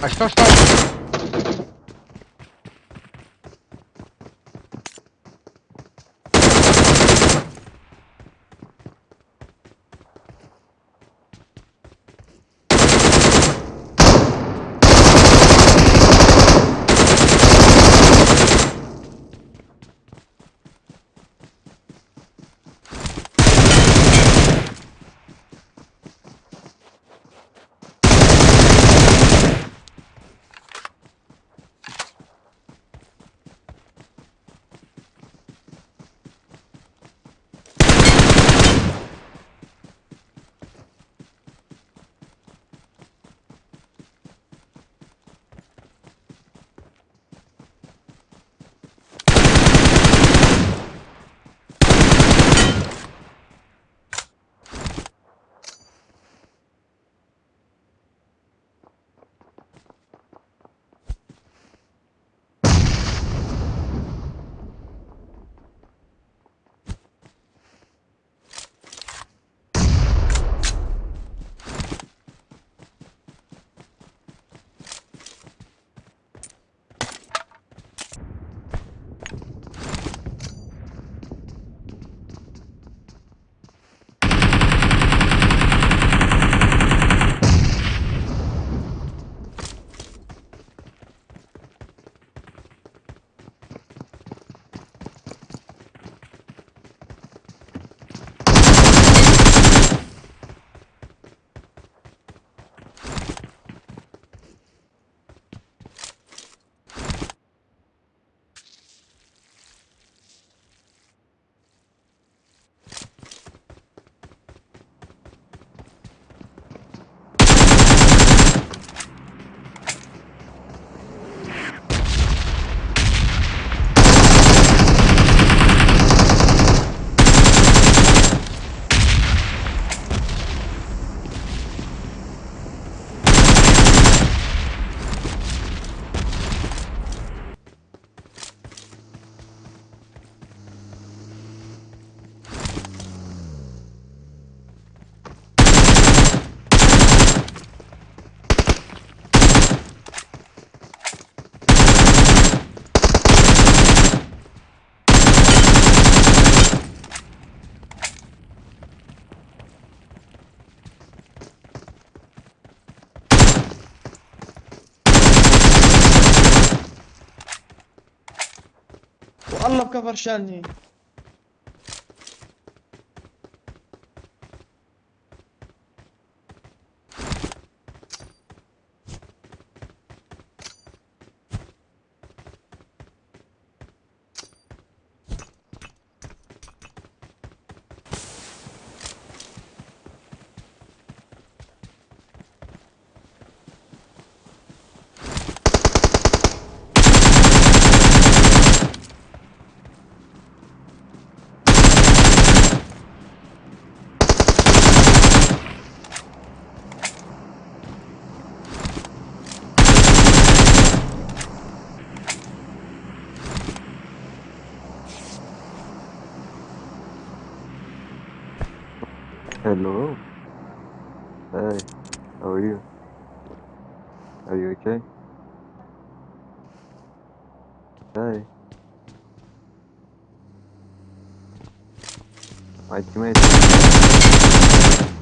А что, что? والله بكفر شاني. Hello. Hey, how are you? Are you okay? Hey. My teammate.